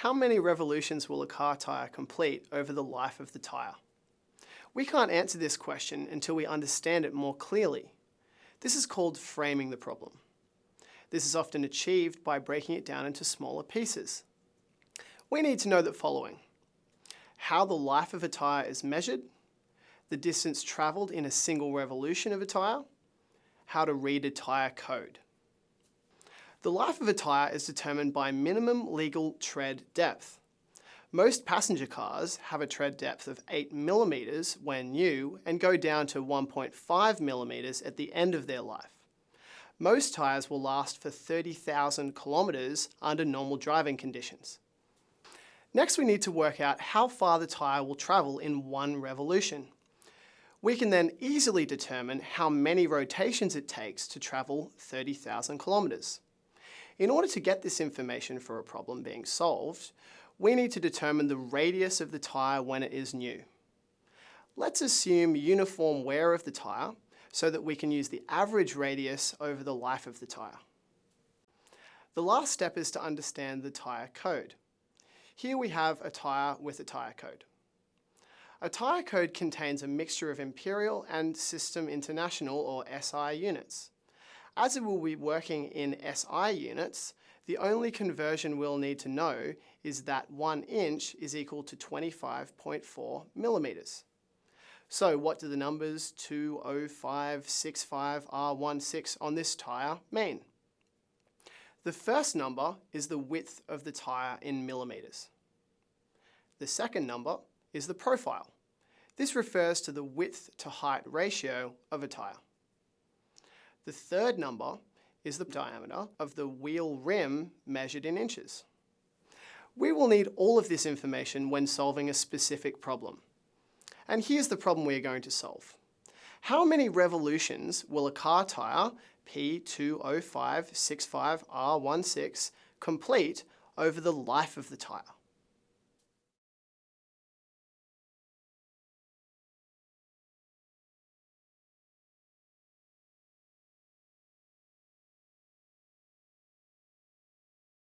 How many revolutions will a car tyre complete over the life of the tyre? We can't answer this question until we understand it more clearly. This is called framing the problem. This is often achieved by breaking it down into smaller pieces. We need to know the following. How the life of a tyre is measured, the distance travelled in a single revolution of a tyre, how to read a tyre code. The life of a tyre is determined by minimum legal tread depth. Most passenger cars have a tread depth of 8 millimetres when new and go down to 1.5 millimetres at the end of their life. Most tyres will last for 30,000 kilometres under normal driving conditions. Next we need to work out how far the tyre will travel in one revolution. We can then easily determine how many rotations it takes to travel 30,000 kilometres. In order to get this information for a problem being solved, we need to determine the radius of the tyre when it is new. Let's assume uniform wear of the tyre so that we can use the average radius over the life of the tyre. The last step is to understand the tyre code. Here we have a tyre with a tyre code. A tyre code contains a mixture of Imperial and System International or SI units. As it will be working in SI units, the only conversion we'll need to know is that 1 inch is equal to 25.4 millimetres. So what do the numbers 20565R16 on this tyre mean? The first number is the width of the tyre in millimetres. The second number is the profile. This refers to the width to height ratio of a tyre. The third number is the diameter of the wheel rim measured in inches. We will need all of this information when solving a specific problem. And here's the problem we are going to solve. How many revolutions will a car tyre P20565R16 complete over the life of the tyre?